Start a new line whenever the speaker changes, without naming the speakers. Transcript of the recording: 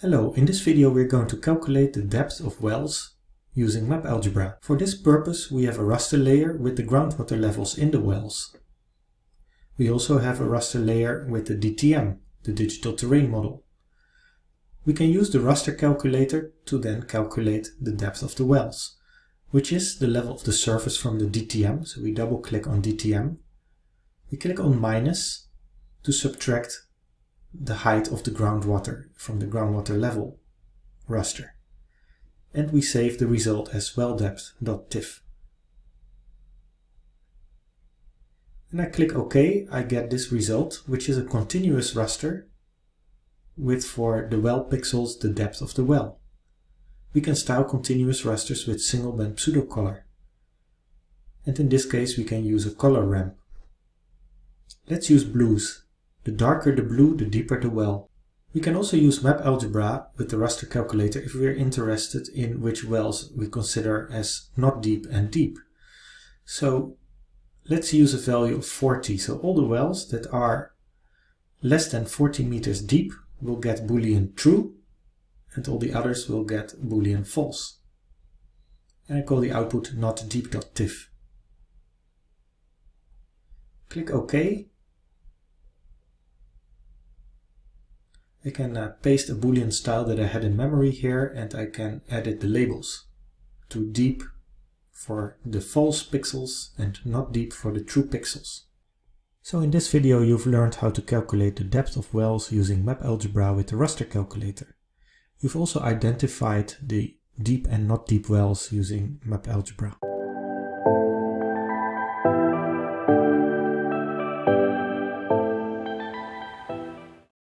Hello, in this video we're going to calculate the depth of wells using map algebra. For this purpose we have a raster layer with the groundwater levels in the wells. We also have a raster layer with the DTM, the Digital Terrain Model. We can use the raster calculator to then calculate the depth of the wells, which is the level of the surface from the DTM. So we double click on DTM. We click on minus to subtract the height of the groundwater from the groundwater level raster. And we save the result as welldepth.tif. And I click OK, I get this result, which is a continuous raster with for the well pixels the depth of the well. We can style continuous rasters with single band pseudocolor. And in this case we can use a color ramp. Let's use blues the darker the blue, the deeper the well. We can also use map algebra with the raster calculator if we are interested in which wells we consider as not deep and deep. So let's use a value of 40. So all the wells that are less than 40 meters deep will get boolean true and all the others will get boolean false. And I call the output not deep.tif. Click OK I can uh, paste a boolean style that I had in memory here and I can edit the labels to deep for the false pixels and not deep for the true pixels. So in this video you've learned how to calculate the depth of wells using map algebra with the raster calculator. You've also identified the deep and not deep wells using MapAlgebra.